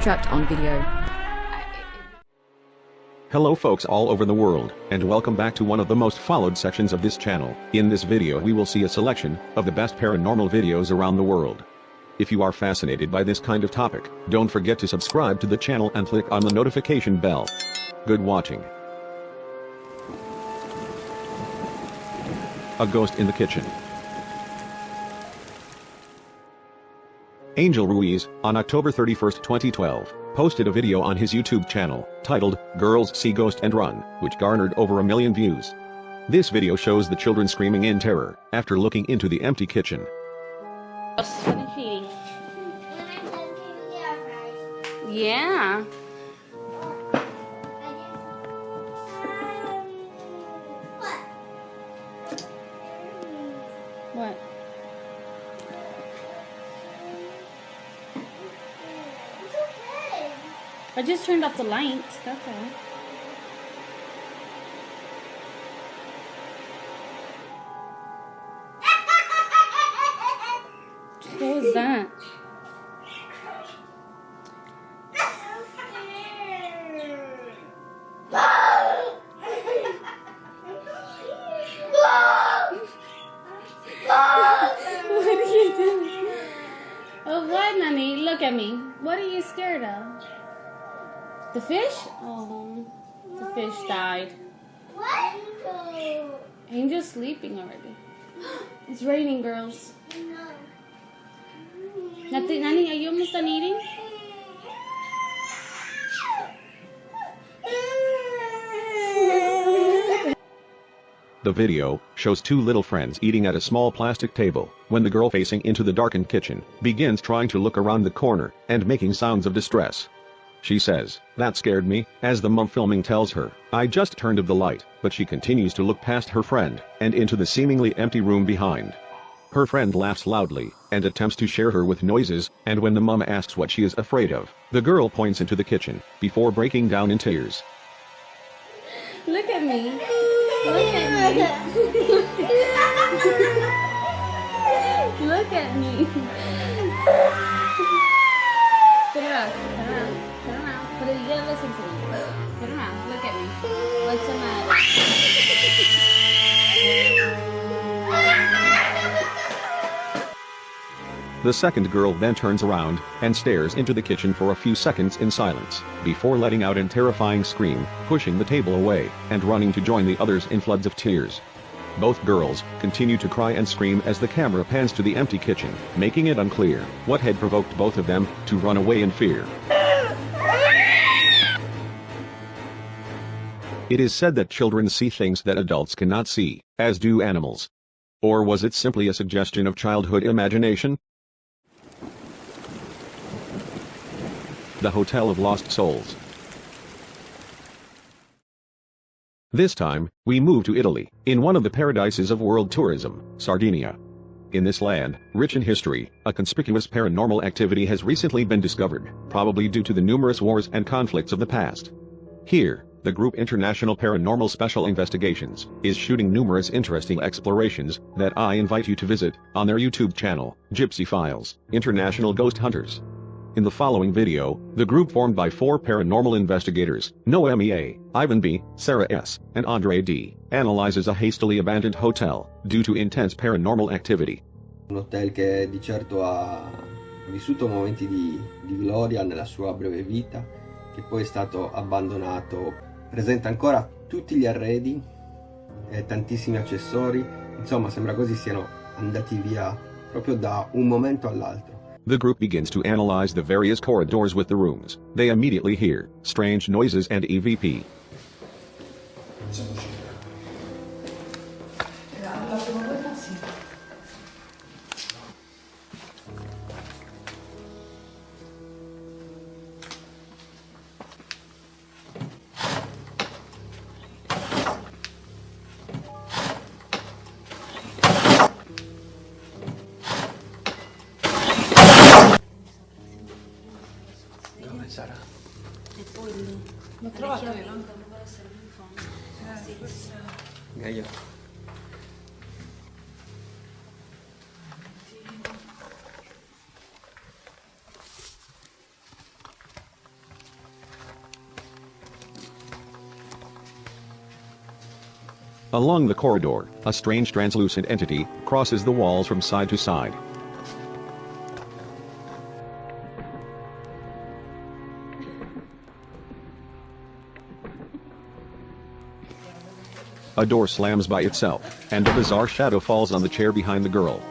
Trapped on video. Hello folks all over the world, and welcome back to one of the most followed sections of this channel. In this video we will see a selection of the best paranormal videos around the world. If you are fascinated by this kind of topic, don't forget to subscribe to the channel and click on the notification bell. Good watching. A ghost in the kitchen. Angel Ruiz, on October 31, 2012, posted a video on his YouTube channel, titled, Girls See Ghost and Run, which garnered over a million views. This video shows the children screaming in terror, after looking into the empty kitchen. Yeah. What? I just turned off the lights, that's all. What was that? What are you doing? Oh, what, Nanny? Look at me. What are you scared of? The fish? Oh, the fish died. What? Angel's sleeping already. It's raining, girls. Nati, Nanny, are you almost done eating? The video shows two little friends eating at a small plastic table when the girl facing into the darkened kitchen begins trying to look around the corner and making sounds of distress. She says, that scared me, as the mum filming tells her, I just turned off the light, but she continues to look past her friend and into the seemingly empty room behind. Her friend laughs loudly and attempts to share her with noises, and when the mum asks what she is afraid of, the girl points into the kitchen before breaking down in tears. Look at me. Look at me. Look at me. Turn around. Turn listen to. Turn around. Look at me. What's the matter? The second girl then turns around and stares into the kitchen for a few seconds in silence, before letting out a terrifying scream, pushing the table away, and running to join the others in floods of tears. Both girls continue to cry and scream as the camera pans to the empty kitchen, making it unclear what had provoked both of them to run away in fear. It is said that children see things that adults cannot see, as do animals. Or was it simply a suggestion of childhood imagination? The Hotel of Lost Souls. This time, we move to Italy, in one of the paradises of world tourism, Sardinia. In this land, rich in history, a conspicuous paranormal activity has recently been discovered, probably due to the numerous wars and conflicts of the past. Here, the group International Paranormal Special Investigations is shooting numerous interesting explorations that I invite you to visit on their YouTube channel, Gypsy Files, International Ghost Hunters. In the following video, the group formed by four paranormal investigators, Noemi A., Ivan B., Sarah S., and Andre D., analyzes a hastily abandoned hotel due to intense paranormal activity. Un hotel che di certo ha vissuto momenti di, di gloria nella sua breve vita, che poi è stato abbandonato. Presenta ancora tutti gli arredi e tantissimi accessori, insomma sembra quasi siano andati via proprio da un momento all'altro. The group begins to analyze the various corridors with the rooms. They immediately hear strange noises and EVP. Sara. E poi lì. Essere Along the corridor, a strange translucent entity crosses the walls from side to side. A door slams by itself, and a bizarre shadow falls on the chair behind the girl.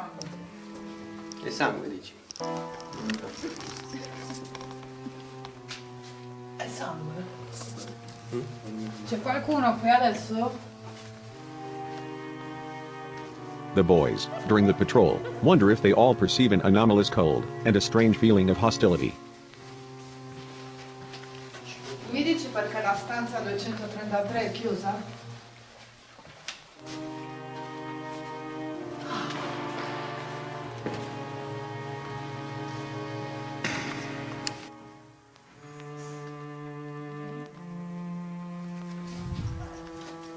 Sangue. Che sangue dici? È sangue? Mm. C'è qualcuno qui adesso? The boys, during the patrol, wonder if they all perceive an anomalous cold and a strange feeling of hostility. Mi dici perché la stanza 233 è chiusa?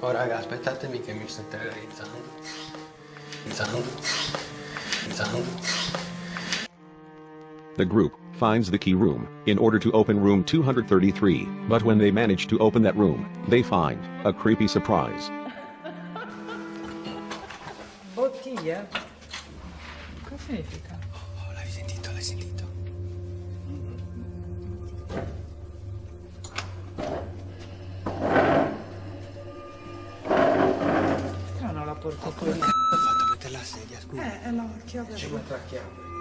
Oh raga, aspettatemi che mi sto terrorizzando. Terrorizzando. Terrorizzando. The group finds the key room in order to open room 233, but when they manage to open that room, they find a creepy surprise. Bottiglie? Cosa significa? Oh, l'hai sentito, l'hai sentito. Porta qui. Ho fatto mettere la sedia, scusa. Eh, è la chiave. Ci metto la chiave.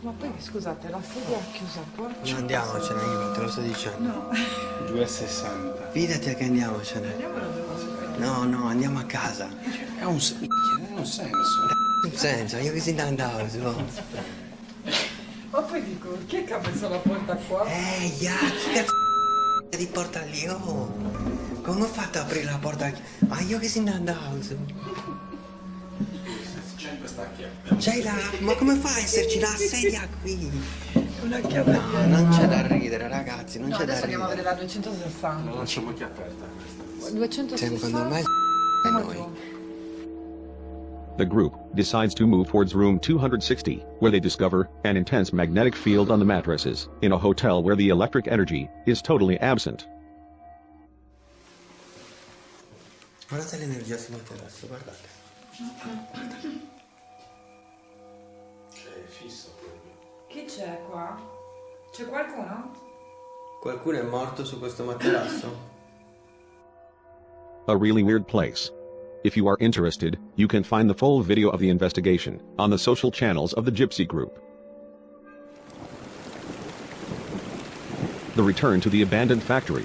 Ma poi scusate, la sedia è chiusa qua? No, andiamocene, io te lo sto dicendo. No. 2,60. Fidati che andiamocene. No, no, andiamo a casa. È un, è un senso. In senso, io che si andavo su. Ma poi dico, chi è che ha messo la porta qua? Ehi, ya, chi cazzo di porta lì? Oh, come ho fatto a aprire la porta? Ma io che si andavo su. C'è questa chiave. C'hai la... Ma come fa a esserci la sedia qui? Una chiave. No, non c'è da ridere, ragazzi, non No, c'è da adesso andiamo a vedere la 260. La lasciamo chi aperta 260. Secondo me è noi. The group decides to move towards room 260, where they discover an intense magnetic field on the mattresses, in a hotel where the electric energy is totally absent. Guardate l'energia sul materasso, guardate. Cioè, è fisso proprio. Chi c'è qua? C'è qualcuno? Qualcuno è morto su questo materasso? A really weird place. If you are interested, you can find the full video of the investigation on the social channels of the Gypsy Group. The return to the abandoned factory.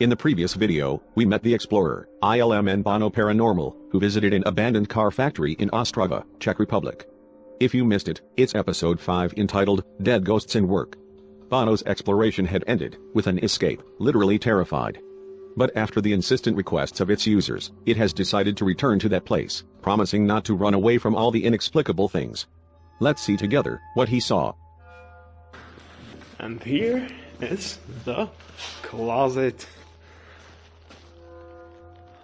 In the previous video, we met the explorer, ILM and Bono Paranormal, who visited an abandoned car factory in Ostrava, Czech Republic. If you missed it, it's episode 5 entitled Dead Ghosts in Work. Bono's exploration had ended with an escape, literally terrified. But after the insistent requests of its users, it has decided to return to that place, promising not to run away from all the inexplicable things. Let's see together what he saw. And here is the closet.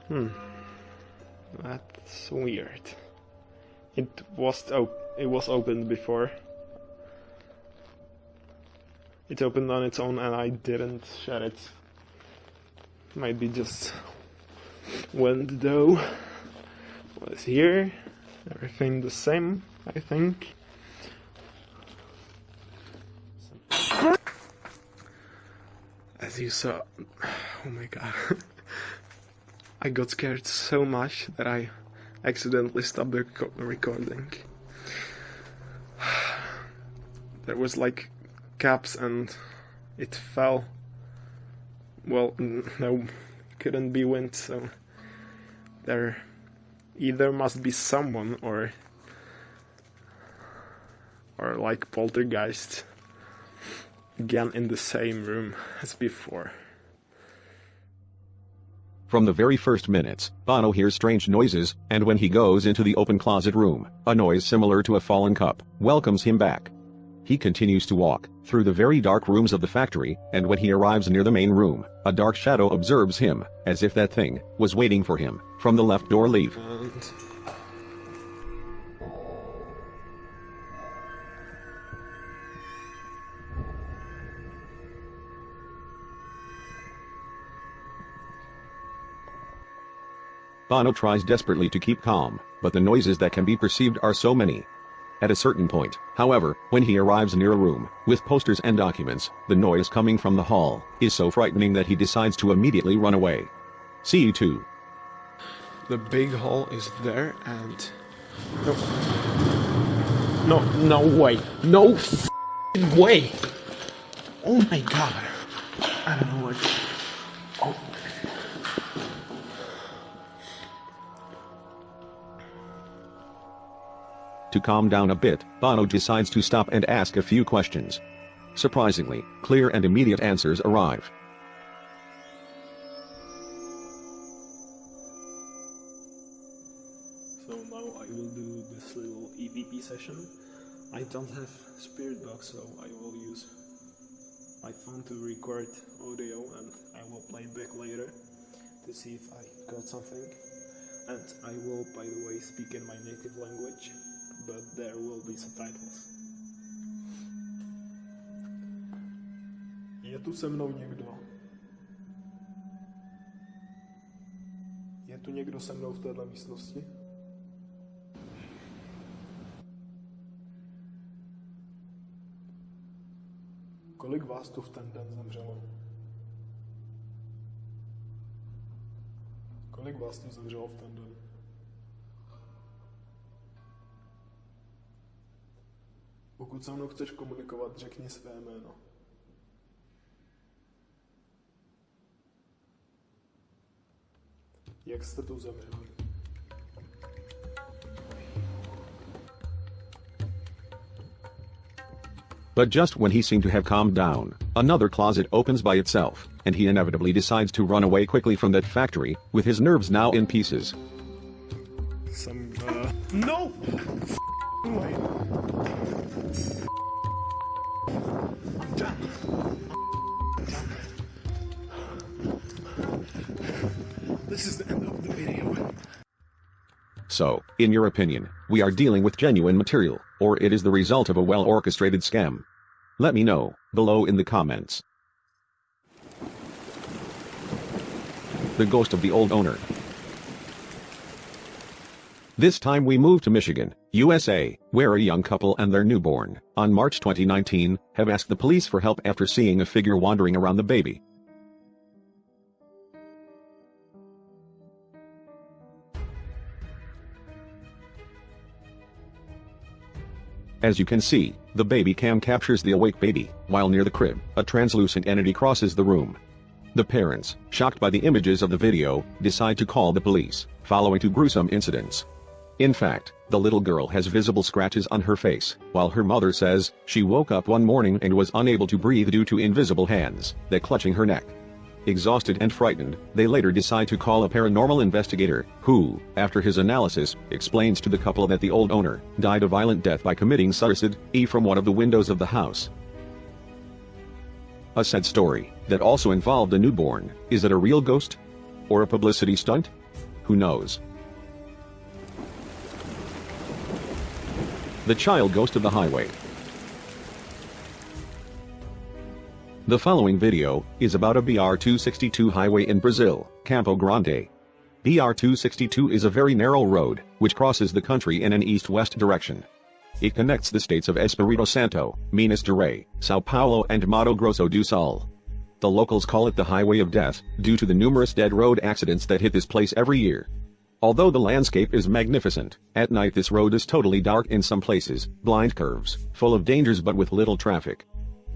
Hmm. That's weird. It was op- it was opened before. It opened on its own and I didn't shut it. Maybe just window was here. Everything the same, I think. As you saw, oh my god. I got scared so much that I accidentally stopped the recording. There was like caps and it fell. Well, no, couldn't be wind, so there either must be someone or or like poltergeist again in the same room as before. From the very first minutes, Bono hears strange noises, and when he goes into the open closet room, a noise similar to a fallen cup welcomes him back. He continues to walk through the very dark rooms of the factory, and when he arrives near the main room, a dark shadow observes him, as if that thing was waiting for him from the left door leave. Bono tries desperately to keep calm, but the noises that can be perceived are so many. At a certain point, however, when he arrives near a room with posters and documents, the noise coming from the hall is so frightening that he decides to immediately run away. See you too. the big hole is there and no no no way no f***ing way oh my god i don't know what To calm down a bit, Bono decides to stop and ask a few questions. Surprisingly, clear and immediate answers arrive. so now i will do this little evp session i don't have spirit box so i will use my phone to record audio and i will play it back later to see if i got something and i will by the way speak in my native language but there will be subtitles Je tu se mnou někdo? Je tu někdo se mnou v této místnosti? Kolik vás tu v ten den zemřelo? Kolik vás tu zemřelo v ten den? Pokud se mnou chceš komunikovat, řekni své jméno. Jak jste tu zemřeli? But just when he seemed to have calmed down, another closet opens by itself, and he inevitably decides to run away quickly from that factory, with his nerves now in pieces. Some, uh... No! The video. So, in your opinion, we are dealing with genuine material, or it is the result of a well-orchestrated scam? Let me know, below in the comments. The ghost of the old owner. This time we move to Michigan, USA, where a young couple and their newborn, on March 2019, have asked the police for help after seeing a figure wandering around the baby. As you can see, the baby cam captures the awake baby, while near the crib, a translucent entity crosses the room. The parents, shocked by the images of the video, decide to call the police, following two gruesome incidents. In fact, the little girl has visible scratches on her face, while her mother says she woke up one morning and was unable to breathe due to invisible hands that clutching her neck. Exhausted and frightened, they later decide to call a paranormal investigator, who, after his analysis, explains to the couple that the old owner died a violent death by committing suicide, e from one of the windows of the house. A sad story that also involved a newborn. Is it a real ghost? Or a publicity stunt? Who knows? The child ghost of the highway. The following video is about a BR-262 highway in Brazil, Campo Grande. BR-262 is a very narrow road, which crosses the country in an east-west direction. It connects the states of Espírito Santo, Minas Gerais, Sao Paulo and Mato Grosso do Sul. The locals call it the Highway of Death, due to the numerous dead road accidents that hit this place every year. Although the landscape is magnificent, at night this road is totally dark in some places, blind curves, full of dangers but with little traffic.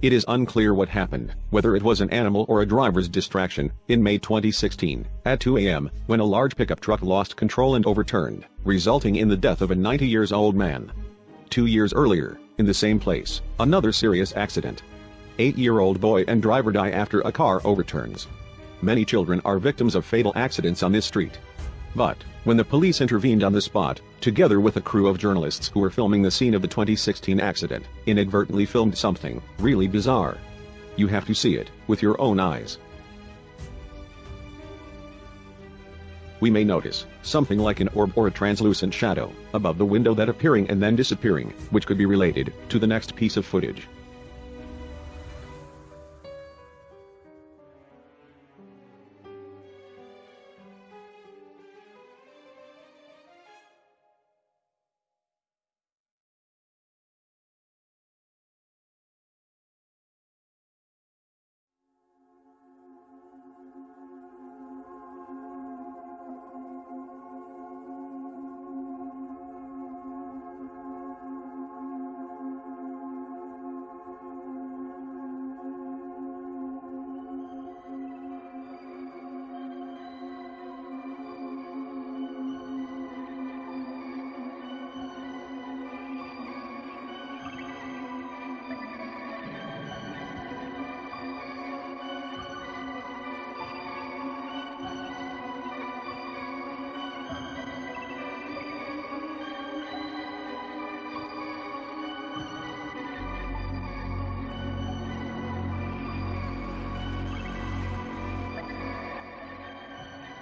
It is unclear what happened, whether it was an animal or a driver's distraction, in May 2016, at 2 a.m., when a large pickup truck lost control and overturned, resulting in the death of a 90 years old man. Two years earlier, in the same place, another serious accident. Eight-year-old boy and driver die after a car overturns. Many children are victims of fatal accidents on this street. But, when the police intervened on the spot, together with a crew of journalists who were filming the scene of the 2016 accident, inadvertently filmed something really bizarre. You have to see it with your own eyes. We may notice something like an orb or a translucent shadow above the window that appearing and then disappearing, which could be related to the next piece of footage.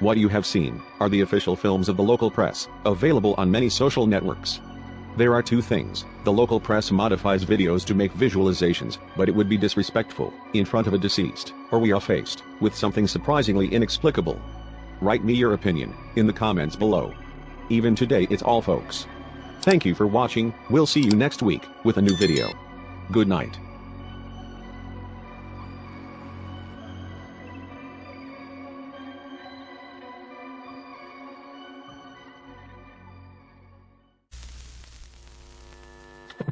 What you have seen are the official films of the local press, available on many social networks. There are two things. The local press modifies videos to make visualizations, but it would be disrespectful in front of a deceased, or we are faced with something surprisingly inexplicable. Write me your opinion in the comments below. Even today it's all folks. Thank you for watching, we'll see you next week with a new video. Good night.